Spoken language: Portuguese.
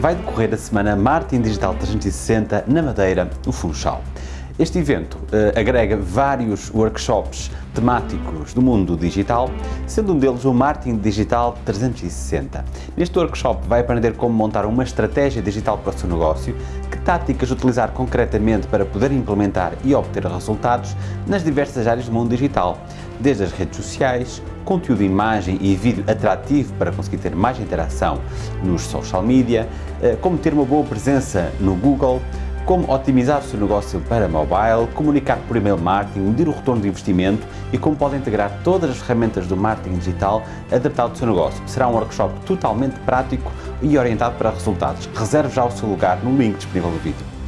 vai decorrer a semana Marketing Digital 360 na Madeira, no Funchal. Este evento uh, agrega vários workshops temáticos do mundo digital, sendo um deles o Marketing Digital 360. Neste workshop vai aprender como montar uma estratégia digital para o seu negócio, que táticas utilizar concretamente para poder implementar e obter resultados nas diversas áreas do mundo digital, desde as redes sociais, conteúdo, imagem e vídeo atrativo para conseguir ter mais interação nos social media, uh, como ter uma boa presença no Google, como otimizar o seu negócio para mobile, comunicar por e-mail marketing, medir o retorno de investimento e como pode integrar todas as ferramentas do marketing digital adaptado ao seu negócio. Será um workshop totalmente prático e orientado para resultados. Reserve já o seu lugar no link disponível no vídeo.